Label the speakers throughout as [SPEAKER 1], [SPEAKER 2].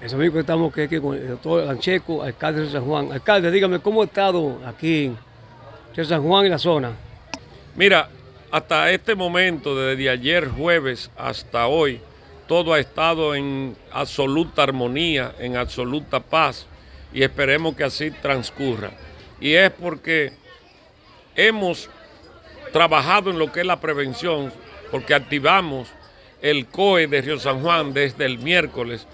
[SPEAKER 1] Es amigo que estamos aquí con el doctor Lancheco, alcalde de San Juan. Alcalde, dígame, ¿cómo ha estado aquí en San Juan y la zona?
[SPEAKER 2] Mira, hasta este momento, desde ayer jueves hasta hoy, todo ha estado en absoluta armonía, en absoluta paz y esperemos que así transcurra. Y es porque hemos trabajado en lo que es la prevención, porque activamos el COE de Río San Juan desde el miércoles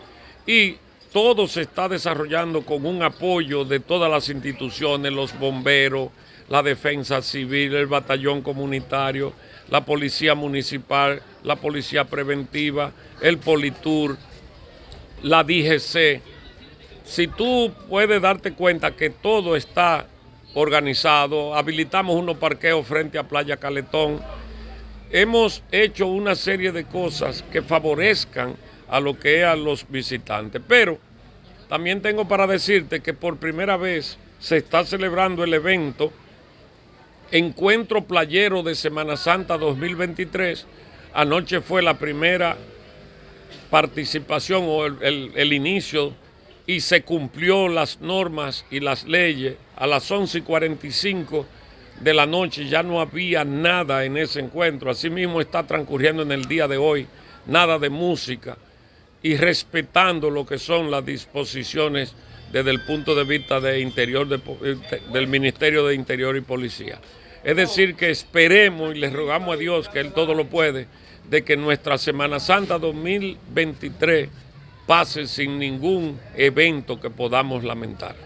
[SPEAKER 2] y todo se está desarrollando con un apoyo de todas las instituciones, los bomberos, la defensa civil, el batallón comunitario, la policía municipal, la policía preventiva, el Politur, la DGC. Si tú puedes darte cuenta que todo está organizado, habilitamos unos parqueos frente a Playa Caletón, hemos hecho una serie de cosas que favorezcan a lo que es a los visitantes. Pero también tengo para decirte que por primera vez se está celebrando el evento Encuentro Playero de Semana Santa 2023. Anoche fue la primera participación o el, inicio y se cumplió las normas y las leyes. A las 11 y 45 de la noche ya no había nada en ese encuentro. Asimismo está transcurriendo en el día de hoy nada de música y respetando lo que son las disposiciones desde el punto de vista de interior del Ministerio de Interior y Policía. Es decir, que esperemos y le rogamos a Dios, que Él todo lo puede, de que nuestra Semana Santa 2023 pase sin ningún evento que podamos lamentar.